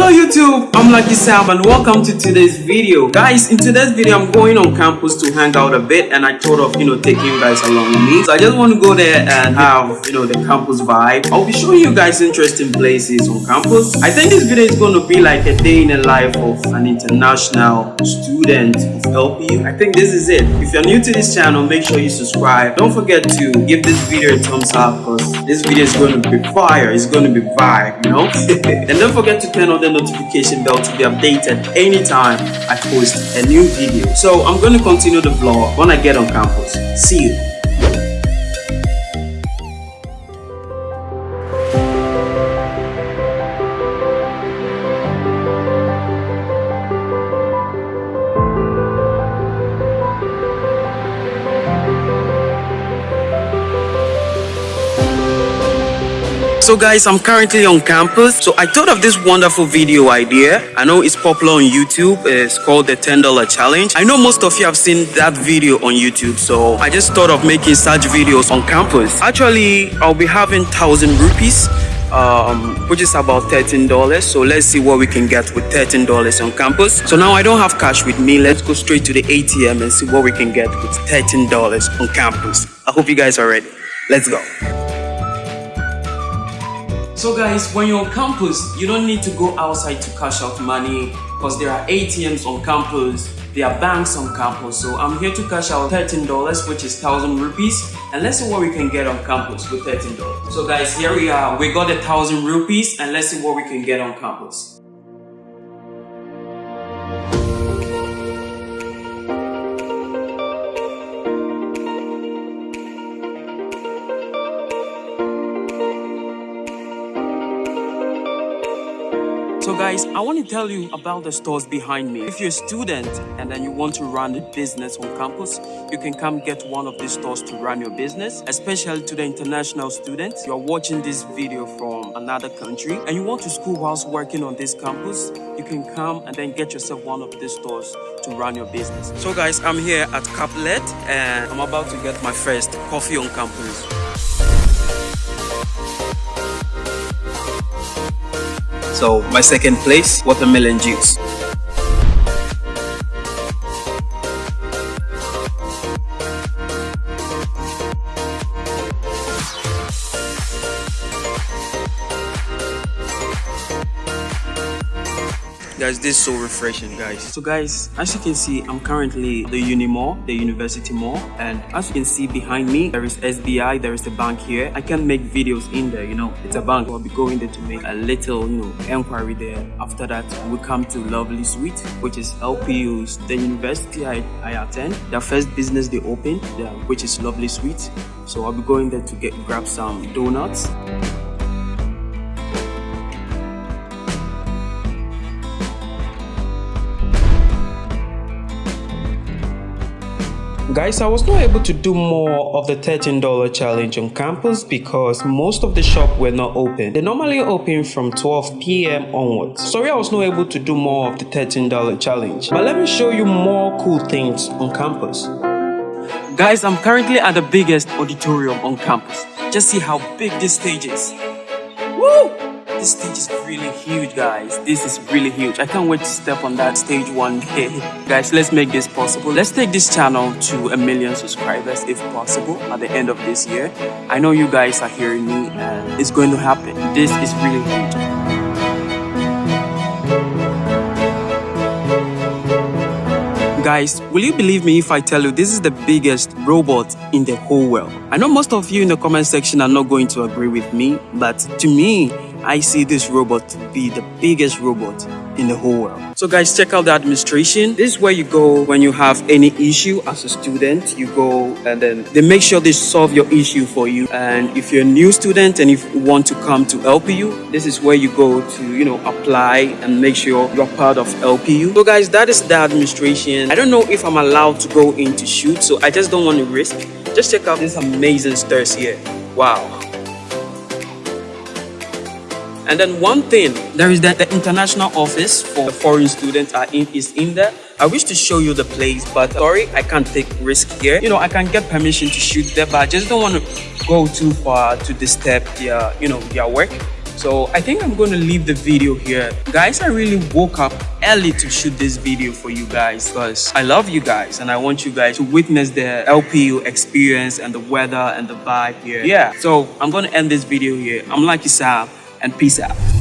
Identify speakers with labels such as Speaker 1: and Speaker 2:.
Speaker 1: Hello YouTube, I'm Lucky Sam and welcome to today's video. Guys, in today's video I'm going on campus to hang out a bit and I thought of, you know, taking you guys along with me. So I just want to go there and have, you know, the campus vibe. I'll be showing you guys interesting places on campus. I think this video is going to be like a day in the life of an international student of LPU. I think this is it. If you're new to this channel, make sure you subscribe. Don't forget to give this video a thumbs up because this video is going to be fire. It's going to be vibe, you know? and don't forget to turn on the notification bell to be updated anytime I post a new video. So I'm going to continue the vlog when I get on campus. See you. So guys, I'm currently on campus. So I thought of this wonderful video idea. I know it's popular on YouTube. It's called the $10 challenge. I know most of you have seen that video on YouTube. So I just thought of making such videos on campus. Actually, I'll be having 1000 rupees um, which is about $13 so let's see what we can get with $13 on campus so now I don't have cash with me let's go straight to the ATM and see what we can get with $13 on campus I hope you guys are ready let's go so guys, when you're on campus, you don't need to go outside to cash out money because there are ATMs on campus, there are banks on campus. So I'm here to cash out $13, which is 1000 rupees. And let's see what we can get on campus with $13. So guys, here we are. We got a 1000 rupees and let's see what we can get on campus. Guys, I want to tell you about the stores behind me. If you're a student and then you want to run a business on campus, you can come get one of these stores to run your business, especially to the international students. You're watching this video from another country and you want to school whilst working on this campus, you can come and then get yourself one of these stores to run your business. So guys, I'm here at Caplet and I'm about to get my first coffee on campus. So my second place, watermelon juice. Guys this is so refreshing guys. So guys as you can see i'm currently the uni mall the university mall and as you can see behind me there is sbi there is a bank here. I can make videos in there you know. It's a bank. I'll be going there to make a little you know inquiry there. After that we come to lovely sweet which is lpu's the university i, I attend. Their first business they opened which is lovely sweet so i'll be going there to get grab some donuts Guys, I was not able to do more of the $13 challenge on campus because most of the shop were not open. They normally open from 12 p.m. onwards. Sorry I was not able to do more of the $13 challenge. But let me show you more cool things on campus. Guys, I'm currently at the biggest auditorium on campus. Just see how big this stage is. Woo! This stage is really huge, guys. This is really huge. I can't wait to step on that stage one day. guys, let's make this possible. Let's take this channel to a million subscribers if possible at the end of this year. I know you guys are hearing me and it's going to happen. This is really huge. Guys, will you believe me if I tell you this is the biggest robot in the whole world? I know most of you in the comment section are not going to agree with me, but to me, I see this robot to be the biggest robot in the whole world. So guys, check out the administration. This is where you go when you have any issue as a student. You go and then they make sure they solve your issue for you. And if you're a new student and if you want to come to LPU, this is where you go to, you know, apply and make sure you're part of LPU. So guys, that is the administration. I don't know if I'm allowed to go in to shoot, so I just don't want to risk. Just check out this amazing stairs here. Wow. And then one thing, there is that the international office for foreign students in, is in there. I wish to show you the place, but sorry, I can't take risk here. You know, I can get permission to shoot there, but I just don't want to go too far to disturb their, you know, their work. so i think i'm going to leave the video here guys i really woke up early to shoot this video for you guys because i love you guys and i want you guys to witness the lpu experience and the weather and the vibe here yeah so i'm going to end this video here i'm lucky sam and peace out